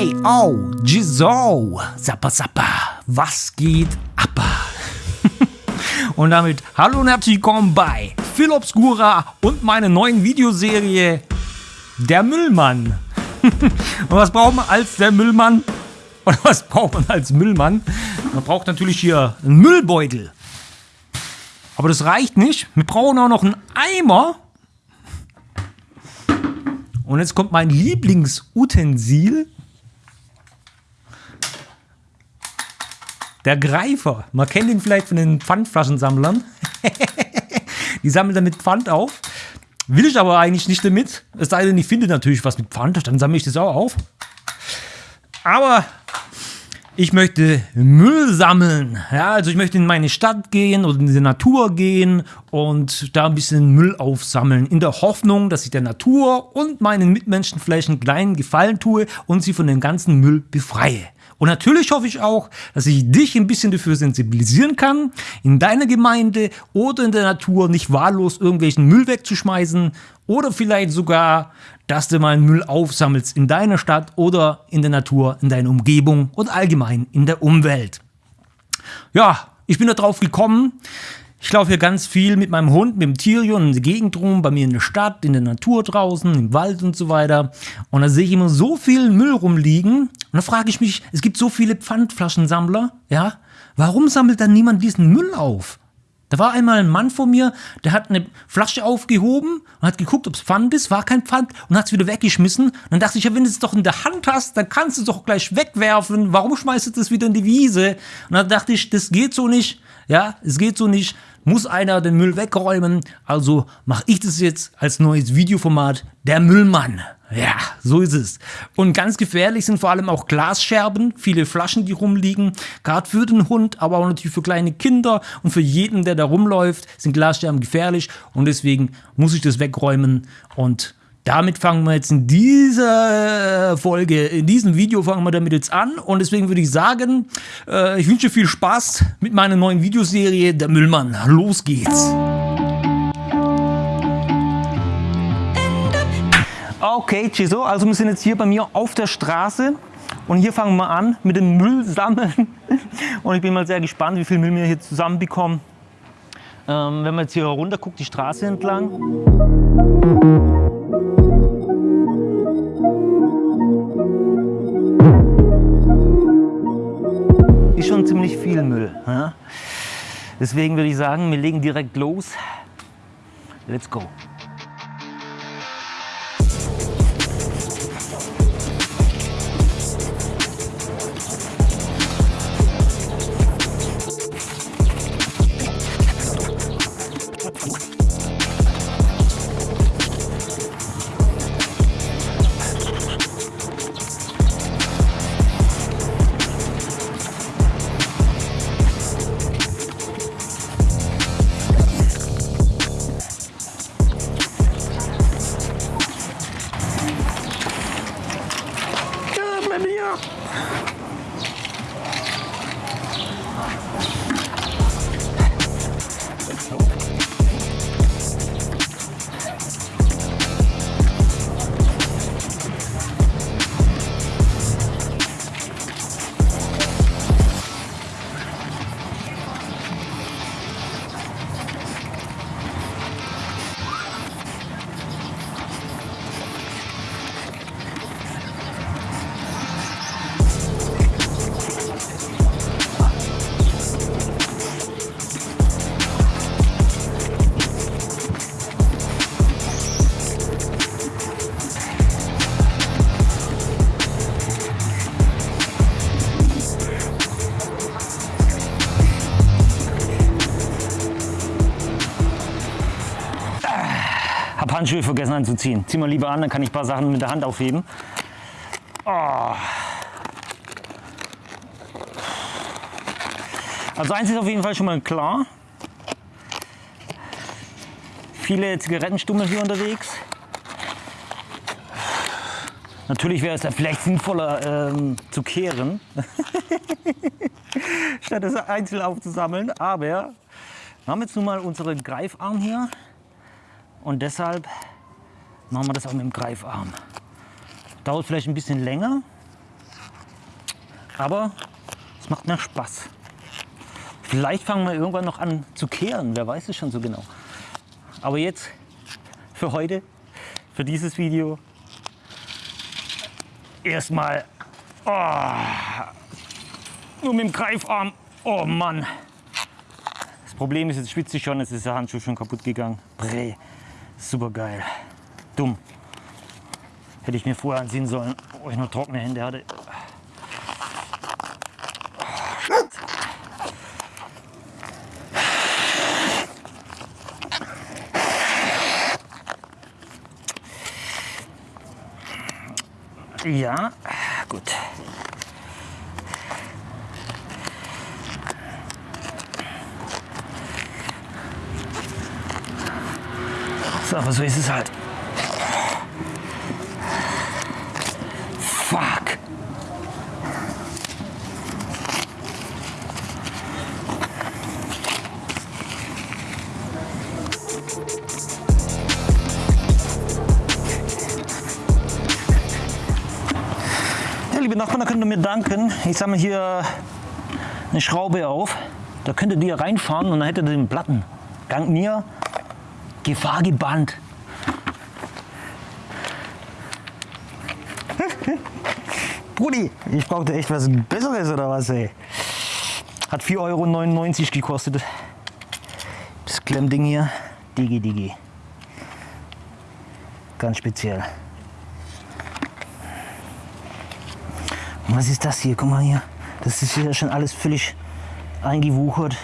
Ey, au, Gizo, Zappa Zappa, was geht ab? und damit hallo und herzlich willkommen bei Phil Obscura und meiner neuen Videoserie Der Müllmann. und was braucht man als der Müllmann? Oder was braucht man als Müllmann? Man braucht natürlich hier einen Müllbeutel. Aber das reicht nicht. Wir brauchen auch noch einen Eimer. Und jetzt kommt mein Lieblingsutensil. Der Greifer. Man kennt ihn vielleicht von den Pfandflaschensammlern. die sammeln damit Pfand auf. Will ich aber eigentlich nicht damit. Es sei denn, ich finde natürlich was mit Pfand, dann sammle ich das auch auf. Aber ich möchte Müll sammeln. Ja, also ich möchte in meine Stadt gehen oder in die Natur gehen und da ein bisschen Müll aufsammeln. In der Hoffnung, dass ich der Natur und meinen Mitmenschen vielleicht einen kleinen Gefallen tue und sie von dem ganzen Müll befreie. Und natürlich hoffe ich auch, dass ich dich ein bisschen dafür sensibilisieren kann, in deiner Gemeinde oder in der Natur nicht wahllos irgendwelchen Müll wegzuschmeißen oder vielleicht sogar, dass du mal Müll aufsammelst in deiner Stadt oder in der Natur, in deiner Umgebung und allgemein in der Umwelt. Ja, ich bin da drauf gekommen, ich laufe hier ganz viel mit meinem Hund, mit dem Tirion in der Gegend rum, bei mir in der Stadt, in der Natur draußen, im Wald und so weiter. Und da sehe ich immer so viel Müll rumliegen. Und da frage ich mich, es gibt so viele Pfandflaschensammler, ja? Warum sammelt dann niemand diesen Müll auf? Da war einmal ein Mann vor mir, der hat eine Flasche aufgehoben und hat geguckt, ob es Pfand ist, war kein Pfand und hat es wieder weggeschmissen. Und dann dachte ich, ja, wenn du es doch in der Hand hast, dann kannst du es doch gleich wegwerfen. Warum schmeißt du das wieder in die Wiese? Und dann dachte ich, das geht so nicht. Ja, es geht so nicht muss einer den Müll wegräumen, also mache ich das jetzt als neues Videoformat, der Müllmann. Ja, so ist es. Und ganz gefährlich sind vor allem auch Glasscherben, viele Flaschen, die rumliegen, gerade für den Hund, aber auch natürlich für kleine Kinder und für jeden, der da rumläuft, sind Glasscherben gefährlich und deswegen muss ich das wegräumen und damit fangen wir jetzt in dieser Folge, in diesem Video fangen wir damit jetzt an und deswegen würde ich sagen, äh, ich wünsche viel Spaß mit meiner neuen Videoserie Der Müllmann. Los geht's! Okay, Chiso, also wir sind jetzt hier bei mir auf der Straße und hier fangen wir an mit dem Müll sammeln und ich bin mal sehr gespannt, wie viel Müll wir hier zusammenbekommen. Ähm, wenn man jetzt hier runter guckt, die Straße entlang. ist schon ziemlich viel Müll. Ja? Deswegen würde ich sagen, wir legen direkt los. Let's go. Handschuhe vergessen anzuziehen. Zieh mal lieber an, dann kann ich ein paar Sachen mit der Hand aufheben. Oh. Also eins ist auf jeden Fall schon mal klar. Viele Zigarettenstummel hier unterwegs. Natürlich wäre es da vielleicht sinnvoller ähm, zu kehren, statt es einzeln aufzusammeln. Aber wir haben jetzt nun mal unseren Greifarm hier. Und deshalb machen wir das auch mit dem Greifarm. Dauert vielleicht ein bisschen länger, Aber es macht mir Spaß. Vielleicht fangen wir irgendwann noch an zu kehren, wer weiß es schon so genau. Aber jetzt für heute, für dieses Video, erstmal oh, nur mit dem Greifarm. Oh Mann. Das Problem ist, jetzt schwitze ich schon, jetzt ist der Handschuh schon kaputt gegangen. Brä, super geil. Dumm. Hätte ich mir vorher ansehen sollen, wo ich nur trockene Hände hatte. Ja, gut. Aber so ist es halt. Fuck. Ja, liebe Nachbarn, da könnt ihr mir danken. Ich sammle hier eine Schraube auf. Da könntet ihr reinfahren und dann hättet ihr den Platten. Dank mir Gefahr gebannt. Brudi, ich brauchte echt was Besseres oder was, ey. Hat 4,99 Euro gekostet. Das Klemmding hier. Digi, Digi. Ganz speziell. Was ist das hier? Guck mal hier. Das ist hier schon alles völlig eingewuchert.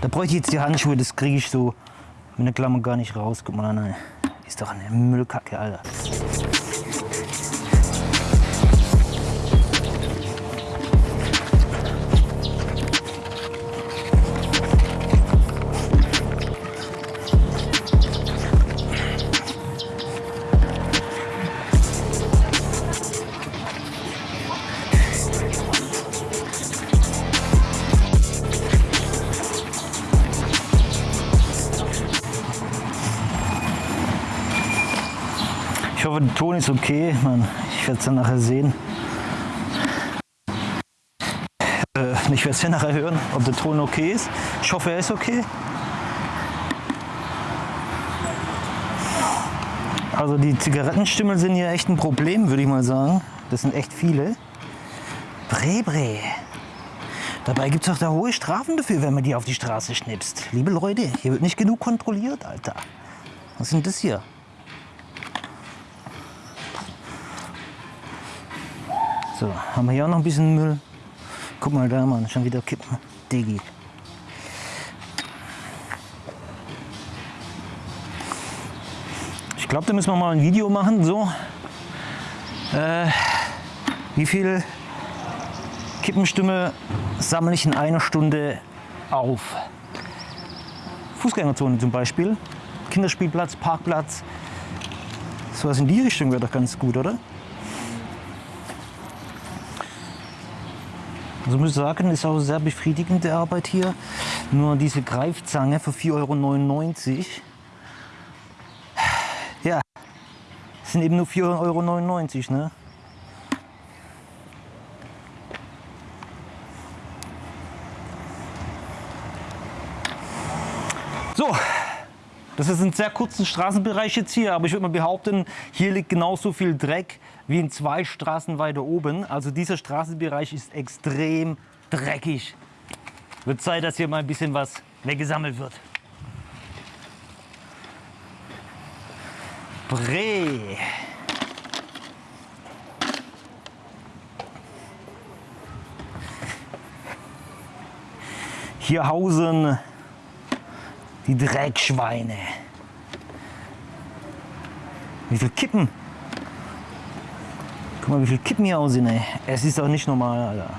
Da bräuchte ich jetzt die Handschuhe, das kriege ich so mit der Klammer gar nicht raus. Guck mal an, ist doch eine Müllkacke, Alter. Hoffe, der Ton ist okay. Man, ich werde es dann nachher sehen. Äh, ich werde es ja nachher hören, ob der Ton okay ist. Ich hoffe, er ist okay. Also die Zigarettenstimmel sind hier echt ein Problem, würde ich mal sagen. Das sind echt viele. Bre. Dabei gibt es doch da hohe Strafen dafür, wenn man die auf die Straße schnipst. Liebe Leute, hier wird nicht genug kontrolliert, Alter. Was sind das hier? So, haben wir hier auch noch ein bisschen Müll. Guck mal da, Mann, schon wieder kippen. Digi. Ich glaube, da müssen wir mal ein Video machen. So, äh, wie viel Kippenstimme sammle ich in einer Stunde auf? Fußgängerzone zum Beispiel, Kinderspielplatz, Parkplatz. Sowas in die Richtung wäre doch ganz gut, oder? Also muss ich sagen, ist auch sehr befriedigende Arbeit hier. Nur diese Greifzange für 4,99 Euro. Ja, sind eben nur 4,99 Euro. Ne? So, das ist ein sehr kurzen Straßenbereich jetzt hier, aber ich würde mal behaupten, hier liegt genauso viel Dreck wie in zwei Straßen weiter oben. Also dieser Straßenbereich ist extrem dreckig. Wird Zeit, dass hier mal ein bisschen was weggesammelt wird. Bre. Hier hausen die Dreckschweine. Wie viel Kippen? Guck mal, wie viel Kippen hier aussehen, ey. Es ist doch nicht normal, Alter.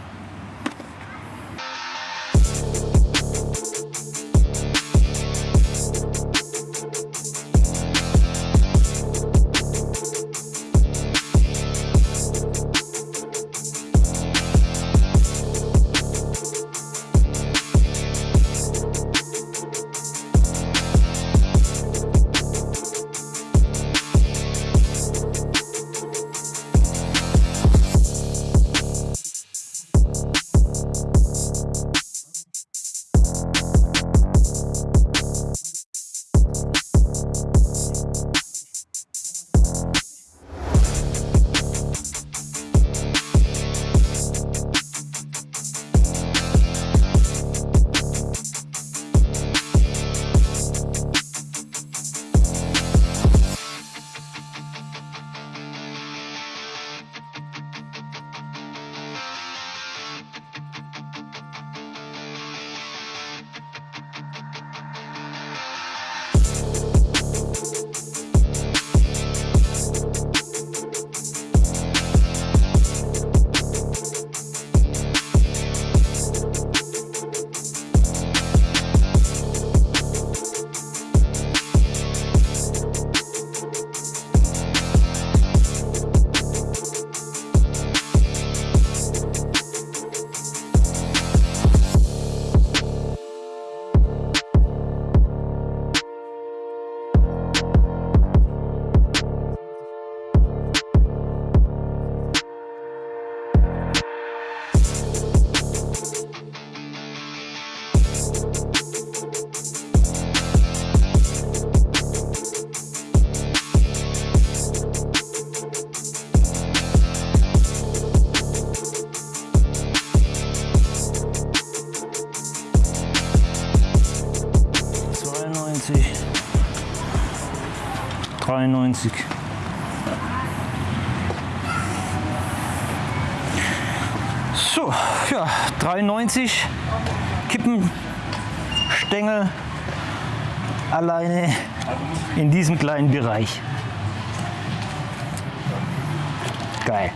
93. So, ja, 93 Kippenstängel alleine in diesem kleinen Bereich. Geil.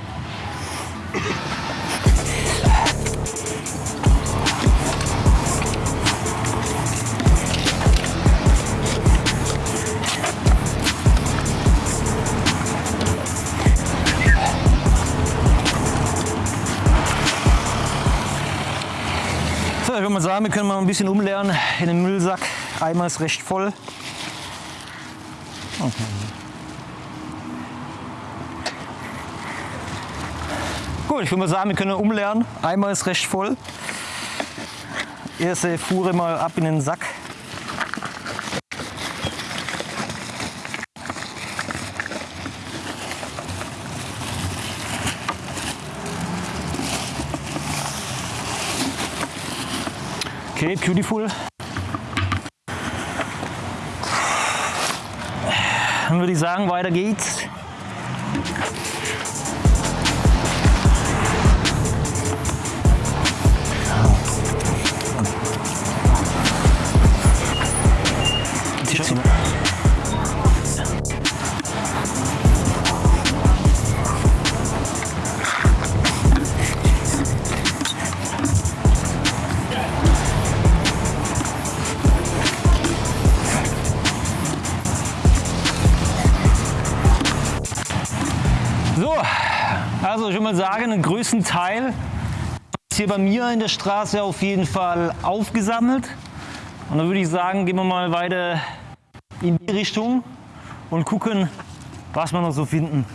Mal sagen, wir können mal ein bisschen umleeren in den Müllsack. Eimer ist recht voll. Gut, ich würde mal sagen, wir können umleeren. Eimer ist recht voll. Erste Fuhre mal ab in den Sack. Okay, beautiful. Dann würde ich sagen, weiter geht's. Mal sagen, den größten Teil ist hier bei mir in der Straße auf jeden Fall aufgesammelt. Und dann würde ich sagen, gehen wir mal weiter in die Richtung und gucken, was wir noch so finden.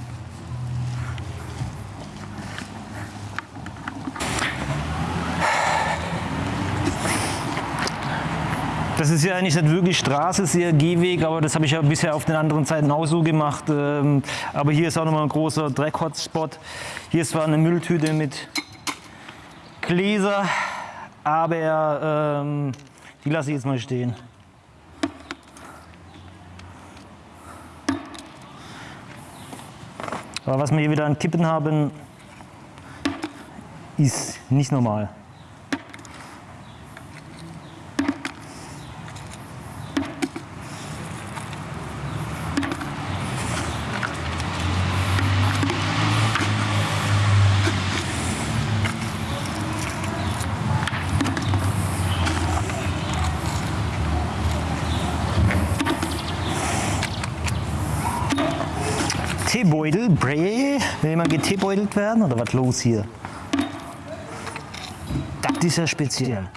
Das ist ja eigentlich nicht wirklich Straße, ist eher Gehweg, aber das habe ich ja bisher auf den anderen Seiten auch so gemacht. Ähm, Aber hier ist auch nochmal ein großer Dreck-Hotspot. Hier ist zwar eine Mülltüte mit Gläser, aber ähm, die lasse ich jetzt mal stehen. Aber was wir hier wieder an Kippen haben, ist nicht normal. Teebeutel, Bray. Will jemand geteebeutelt werden oder was los hier? Das ist ja speziell.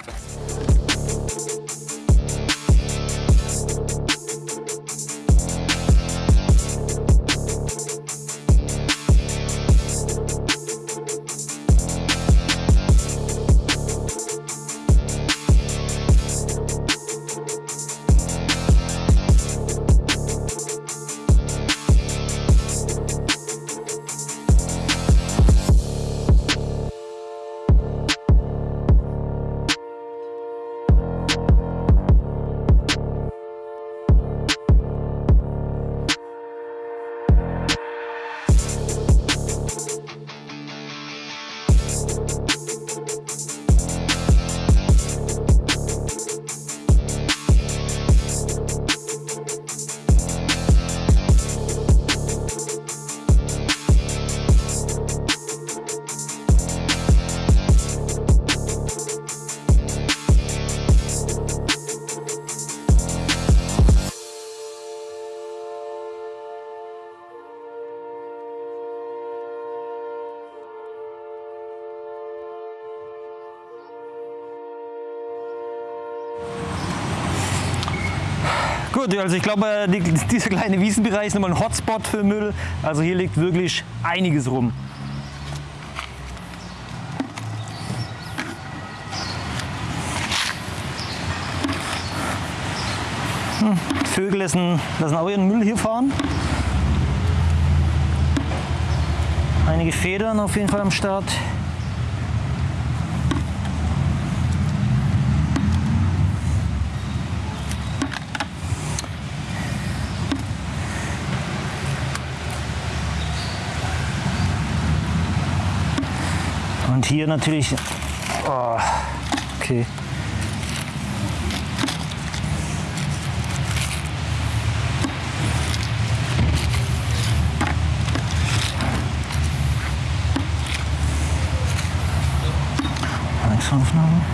Also ich glaube, die, dieser kleine Wiesenbereich ist nochmal ein Hotspot für Müll. Also hier liegt wirklich einiges rum. Hm, Vögel lassen, lassen auch ihren Müll hier fahren. Einige Federn auf jeden Fall am Start. Und hier natürlich. Oh, okay. Aufnahme.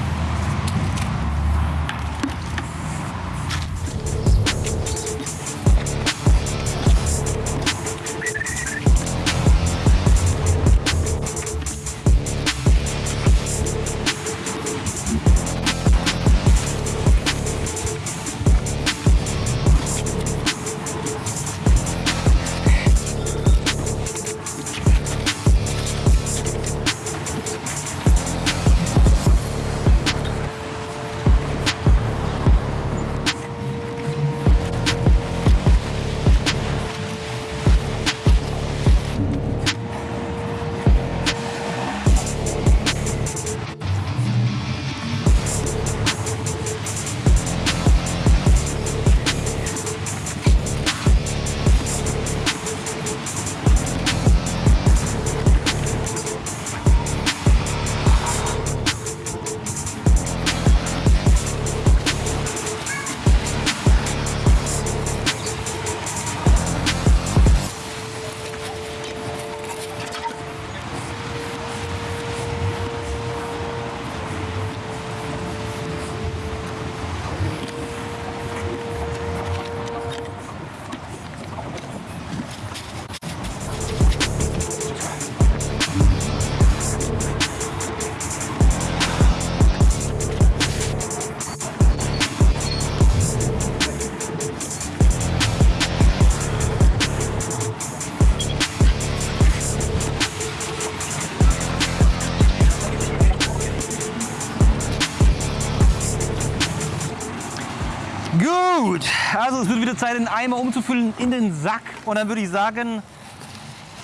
Gut, also es wird wieder Zeit, den Eimer umzufüllen in den Sack. Und dann würde ich sagen,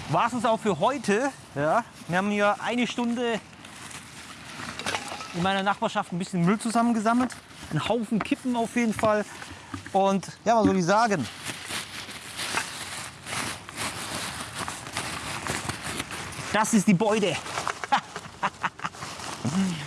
war es auch für heute. Ja, wir haben hier eine Stunde in meiner Nachbarschaft ein bisschen Müll zusammengesammelt. Ein Haufen Kippen auf jeden Fall. Und ja, was soll ich sagen? Das ist die Beute.